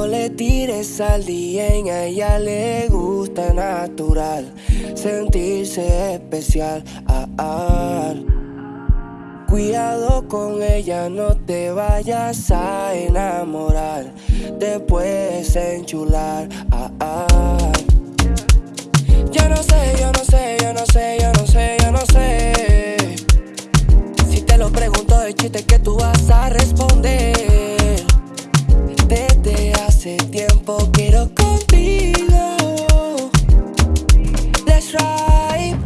No le tires al día, a ella le gusta natural sentirse especial. Ah, ah. Cuidado con ella, no te vayas a enamorar, te puedes enchular. Ah, ah. Yo no sé, yo no sé, yo no sé, yo no sé, yo no sé. Si te lo pregunto de chiste, que tú vas a responder? Hace tiempo quiero contigo. Let's ride,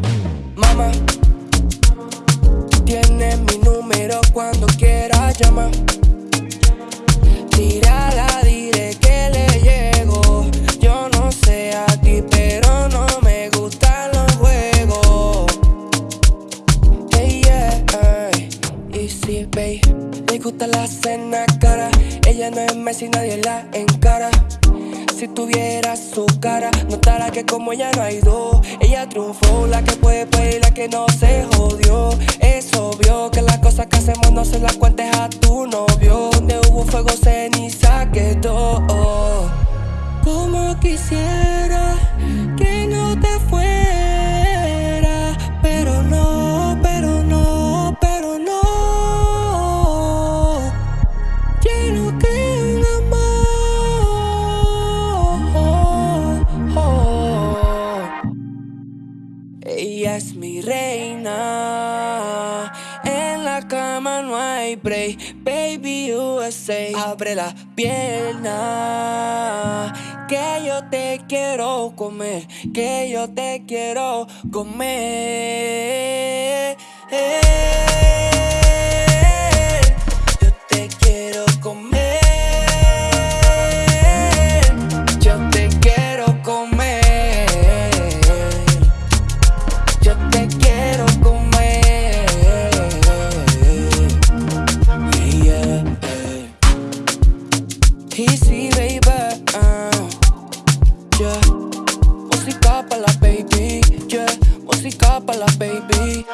mama. Tienes mi número cuando quieras llamar. Tírala, dile que le llego. Yo no sé a ti, pero no me gustan los juegos. Hey, yeah, ay. y sí, babe. Gusta la cena cara. Ella no es Messi, nadie la encara. Si tuvieras su cara, notara que como ella no hay dos. Ella triunfó, la que puede, puede y la que no se jodió. Es obvio que las cosas que hacemos no se las cuentes a tu novio. Donde hubo fuego, ceniza quedó. Como quisiera Ella es mi reina. En la cama no hay break. Baby USA. Abre la pierna. Que yo te quiero comer. Que yo te quiero comer. Yo PC, baby. Uh, yeah. Música para la baby, yeah. Música para la baby.